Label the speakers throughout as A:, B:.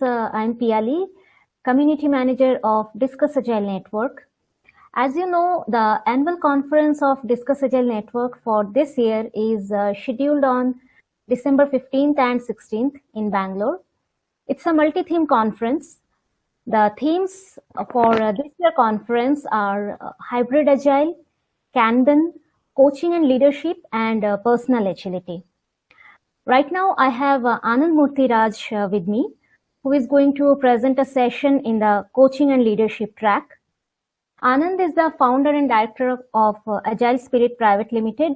A: Uh, I'm Piali, Community Manager of Discuss Agile Network. As you know, the annual conference of Discuss Agile Network for this year is uh, scheduled on December 15th and 16th in Bangalore. It's a multi-theme conference. The themes for uh, this year conference are uh, hybrid agile, Kanban, coaching and leadership, and uh, personal agility. Right now, I have uh, Anand Murthy uh, with me, who is going to present a session in the coaching and leadership track. Anand is the founder and director of uh, Agile Spirit Private Limited,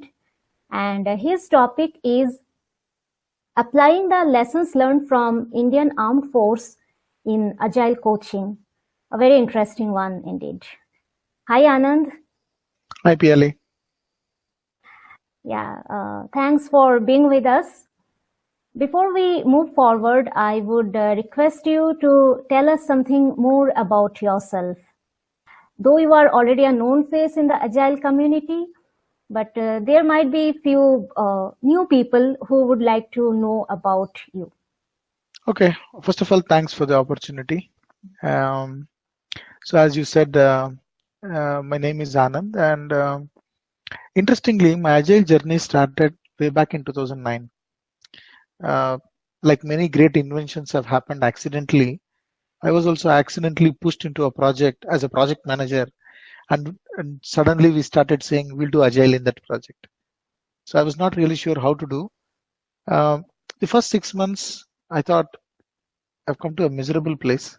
A: and uh, his topic is applying the lessons learned from Indian Armed Force in Agile coaching. A very interesting one indeed. Hi, Anand.
B: Hi, Piali.
A: Yeah, uh, thanks for being with us. Before we move forward, I would uh, request you to tell us something more about yourself. Though you are already a known face in the Agile community, but uh, there might be few uh, new people who would like to know about you.
B: Okay, first of all, thanks for the opportunity. Um, so as you said, uh, uh, my name is Anand and um, interestingly, my Agile journey started way back in 2009. Uh, like many great inventions have happened accidentally, I was also accidentally pushed into a project as a project manager and, and suddenly we started saying we'll do agile in that project. So I was not really sure how to do. Um, the first six months, I thought I've come to a miserable place.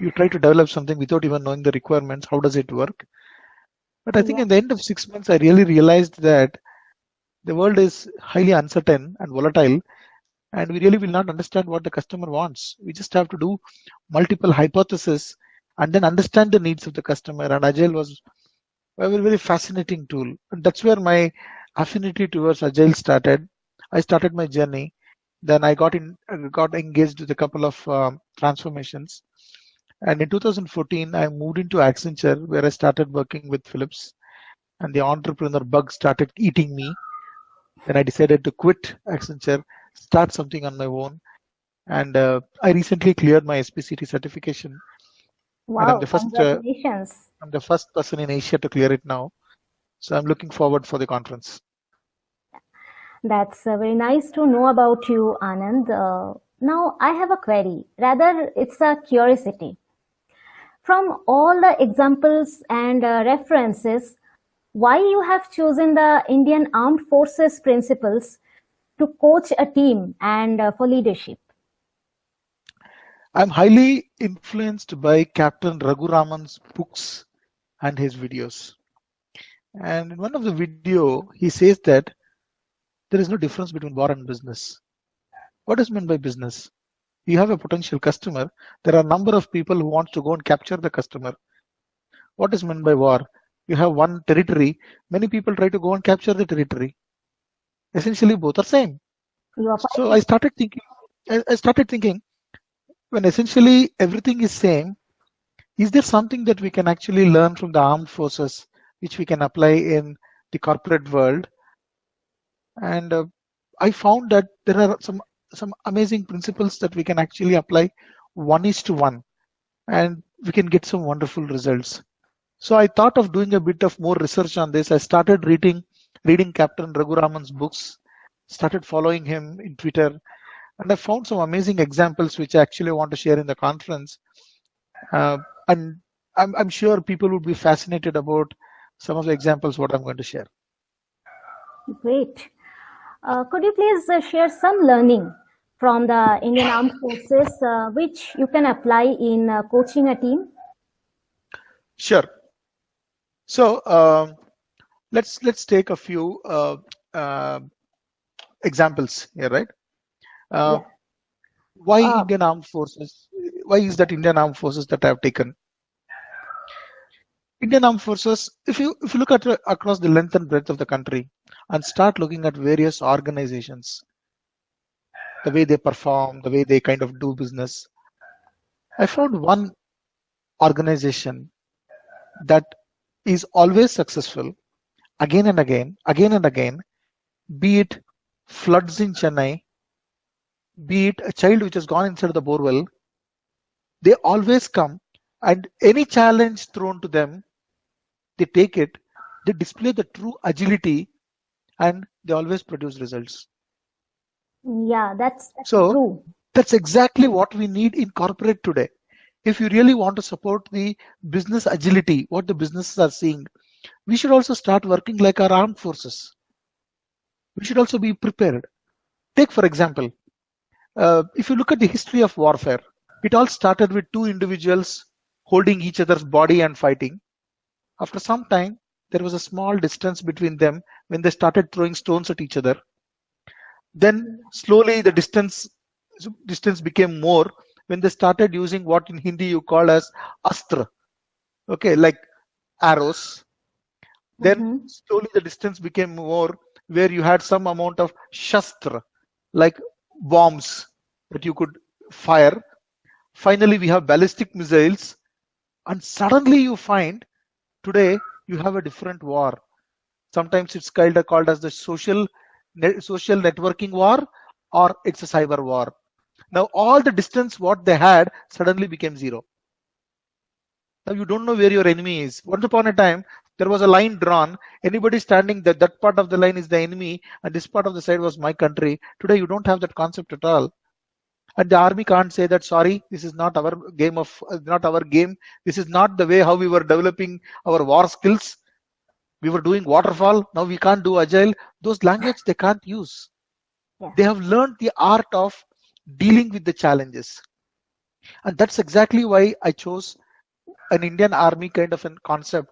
B: you try to develop something without even knowing the requirements. How does it work? But I think yeah. in the end of six months, I really realized that the world is highly uncertain and volatile and we really will not understand what the customer wants. We just have to do multiple hypotheses and then understand the needs of the customer. And agile was a very, very fascinating tool. And that's where my affinity towards agile started. I started my journey. Then i got in got engaged with a couple of um, transformations. And in 2014 i moved into accenture where i started working with philips. And the entrepreneur bug started eating me then I decided to quit Accenture, start something on my own. And uh, I recently cleared my SPCT certification.
A: Wow,
B: I'm the first,
A: congratulations.
B: Uh, I'm the first person in Asia to clear it now. So I'm looking forward for the conference.
A: That's uh, very nice to know about you, Anand. Uh, now I have a query. Rather, it's a curiosity. From all the examples and uh, references, why you have chosen the Indian Armed Forces principles to coach a team and uh, for leadership?
B: I'm highly influenced by Captain Raghuraman's books and his videos. And in one of the video, he says that there is no difference between war and business. What is meant by business? You have a potential customer. There are a number of people who want to go and capture the customer. What is meant by war? You have one territory, many people try to go and capture the territory. Essentially, both are same. So I started thinking, I started thinking, when essentially everything is same, is there something that we can actually learn from the armed forces, which we can apply in the corporate world? And uh, I found that there are some some amazing principles that we can actually apply one is to one, and we can get some wonderful results. So I thought of doing a bit of more research on this. I started reading reading Captain Raghuraman's books, started following him in Twitter, and I found some amazing examples which I actually want to share in the conference. Uh, and I'm, I'm sure people would be fascinated about some of the examples what I'm going to share.
A: Great. Uh, could you please uh, share some learning from the Indian Armed Forces uh, which you can apply in uh, coaching a team?
B: Sure. So um, let's let's take a few uh, uh, examples here, right? Uh, yeah. Why ah. Indian Armed Forces? Why is that Indian Armed Forces that I have taken? Indian Armed Forces, if you if you look at across the length and breadth of the country and start looking at various organizations, the way they perform, the way they kind of do business, I found one organization that is always successful again and again, again and again, be it floods in Chennai, be it a child which has gone inside the borewell, they always come and any challenge thrown to them, they take it, they display the true agility and they always produce results.
A: Yeah, that's, that's
B: so
A: true.
B: that's exactly what we need in corporate today. If you really want to support the business agility, what the businesses are seeing, we should also start working like our armed forces. We should also be prepared. Take for example, uh, if you look at the history of warfare, it all started with two individuals holding each other's body and fighting. After some time, there was a small distance between them when they started throwing stones at each other. Then slowly the distance distance became more when they started using what in Hindi you call as astra. Okay, like arrows. Then mm -hmm. slowly the distance became more where you had some amount of shastra, like bombs that you could fire. Finally, we have ballistic missiles. And suddenly you find today you have a different war. Sometimes it's called, called as the social, social networking war or it's a cyber war. Now all the distance what they had suddenly became zero. Now you don't know where your enemy is. Once upon a time, there was a line drawn. Anybody standing that that part of the line is the enemy, and this part of the side was my country. Today you don't have that concept at all. And the army can't say that sorry, this is not our game of uh, not our game. This is not the way how we were developing our war skills. We were doing waterfall. Now we can't do agile. Those language they can't use. Yeah. They have learned the art of dealing with the challenges. And that's exactly why I chose an Indian army kind of a concept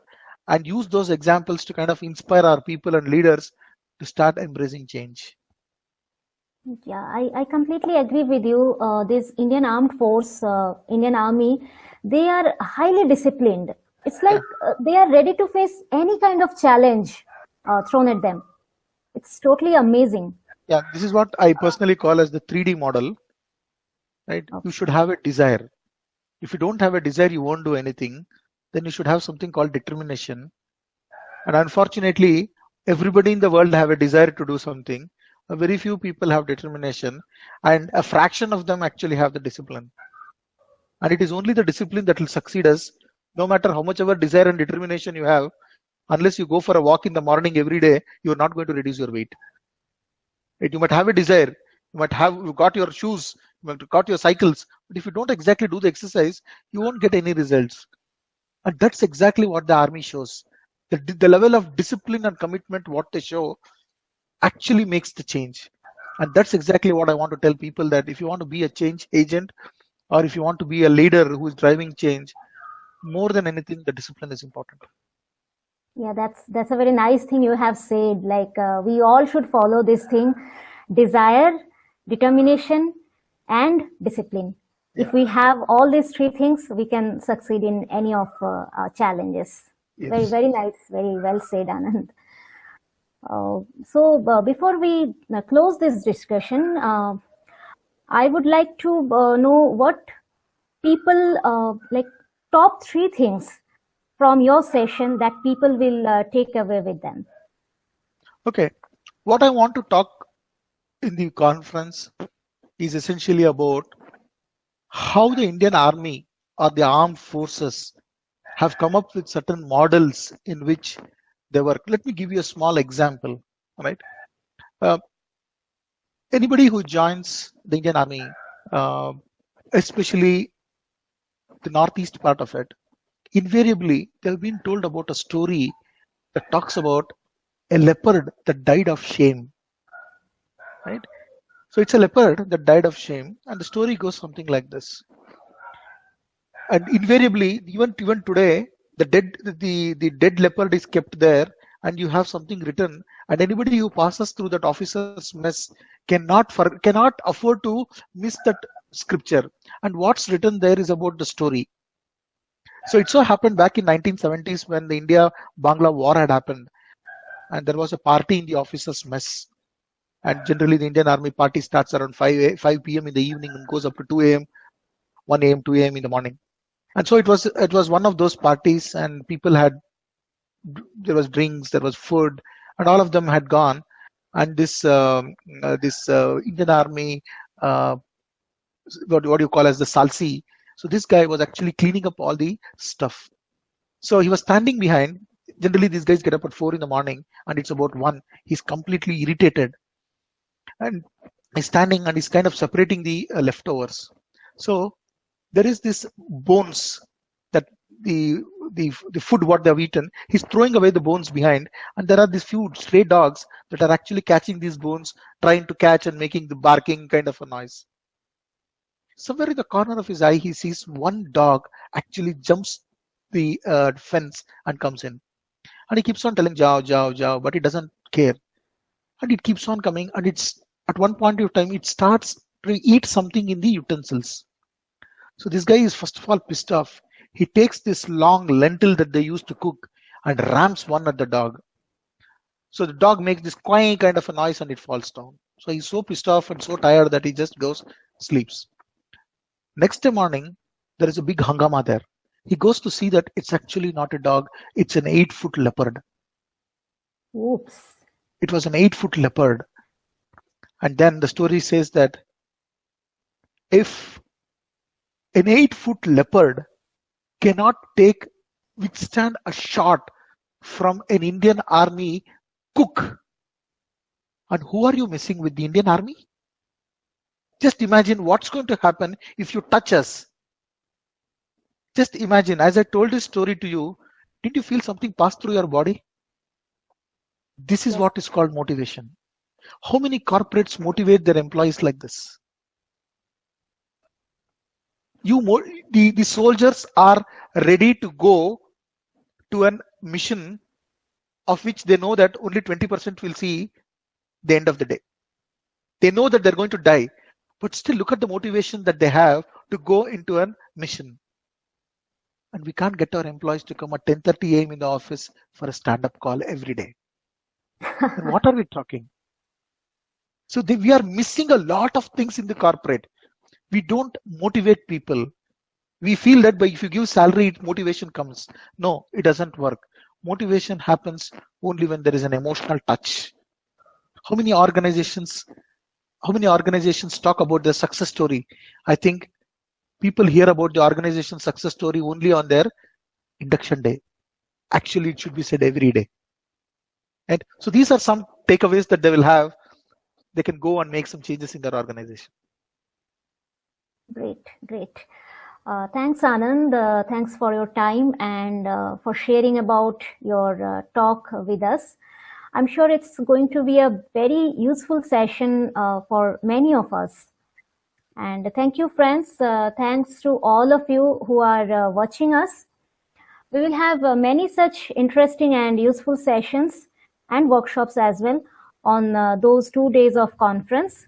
B: and use those examples to kind of inspire our people and leaders to start embracing change.
A: Yeah, I, I completely agree with you. Uh, this Indian Armed Force, uh, Indian Army, they are highly disciplined. It's like uh, they are ready to face any kind of challenge uh, thrown at them. It's totally amazing.
B: Yeah, this is what I uh, personally call as the 3D model. Right? Okay. You should have a desire. If you don't have a desire, you won't do anything. Then you should have something called determination. And unfortunately, everybody in the world have a desire to do something A very few people have determination and a fraction of them actually have the discipline and it is only the discipline that will succeed us no matter how much ever desire and determination you have unless you go for a walk in the morning every day you are not going to reduce your weight right? you might have a desire. You might have you got your shoes you might got your cycles but if you don't exactly do the exercise you won't get any results. And that's exactly what the army shows. The, the level of discipline and commitment what they show actually makes the change. And that's exactly what i want to tell people that if you want to be a change agent or if you want to be a leader who is driving change more than anything the discipline is important
A: yeah that's that's a very nice thing you have said. Like uh, we all should follow this thing. Desire determination and discipline. Yeah. if we have all these three things we can succeed in any of uh, our challenges. Yes. very very nice. Very well said anand. Uh, so uh, before we uh, close this discussion, I would like to know what people like top three things from your session that people will take away with them.
B: Okay, what I want to talk in the conference is essentially about how the Indian Army or the armed forces have come up with certain models in which they work. Let me give you a small example, right? Uh, anybody who joins the Indian Army, uh, especially the northeast part of it, invariably they've been told about a story that talks about a leopard that died of shame, right? So it's a leopard that died of shame, and the story goes something like this. And invariably, even even today, the dead the the dead leopard is kept there and you have something written and anybody who passes through that officer's mess cannot for, cannot afford to miss that scripture and what's written there is about the story so it so happened back in 1970s when the india bangla war had happened. And there was a party in the officers mess. And generally the indian army party starts around 5 5 p.m in the evening and goes up to 2 a.m 1 a.m 2 a.m in the morning. And so it was it was one of those parties and people had there was drinks there was food and all of them had gone. And this um, uh, this uh, indian army uh, what, what you call as the salsi. So this guy was actually cleaning up all the stuff. So he was standing behind. Generally, these guys get up at four in the morning, and it's about one. He's completely irritated, and he's standing and he's kind of separating the uh, leftovers. So there is this bones that the the the food what they've eaten. He's throwing away the bones behind, and there are these few stray dogs that are actually catching these bones, trying to catch and making the barking kind of a noise. Somewhere in the corner of his eye, he sees one dog actually jumps the uh, fence and comes in. And he keeps on telling Jao, Jao, Jao, but he doesn't care. And it keeps on coming. And it's at one point of time, it starts to eat something in the utensils. So this guy is first of all pissed off. He takes this long lentil that they used to cook and rams one at the dog. So the dog makes this quack kind of a noise and it falls down. So he's so pissed off and so tired that he just goes sleeps. Next morning, there is a big hangama there. He goes to see that it's actually not a dog, it's an eight foot leopard.
A: Oops.
B: It was an eight foot leopard. And then the story says that if an eight foot leopard cannot take withstand a shot from an Indian army cook, and who are you missing with the Indian army? Just imagine what's going to happen if you touch us. Just imagine, as I told this story to you, did you feel something pass through your body? This is yes. what is called motivation. How many corporates motivate their employees like this? You the, the soldiers are ready to go to a mission of which they know that only 20% will see the end of the day. They know that they're going to die, but still look at the motivation that they have to go into a mission. And we can't get our employees to come at 10:30 a.m. in the office for a stand-up call every day. what are we talking? So they, we are missing a lot of things in the corporate. We don't motivate people. We feel that by if you give salary, motivation comes. No, it doesn't work. Motivation happens only when there is an emotional touch. How many organizations how many organizations talk about their success story? I think people hear about the organization success story only on their induction day. Actually, it should be said every day. And so these are some takeaways that they will have. They can go and make some changes in their organization.
A: Great, great. Uh, thanks, Anand. Uh, thanks for your time and uh, for sharing about your uh, talk with us. I'm sure it's going to be a very useful session uh, for many of us. And thank you, friends. Uh, thanks to all of you who are uh, watching us. We will have uh, many such interesting and useful sessions and workshops as well on uh, those two days of conference.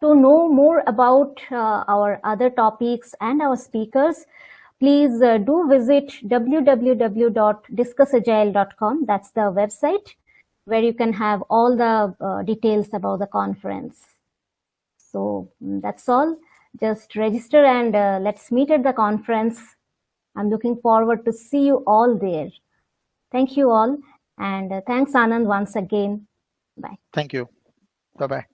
A: To know more about uh, our other topics and our speakers, please uh, do visit www.discussagile.com. That's the website where you can have all the uh, details about the conference. So mm, that's all. Just register and uh, let's meet at the conference. I'm looking forward to see you all there. Thank you all. And uh, thanks, Anand, once again. Bye.
B: Thank you. Bye-bye.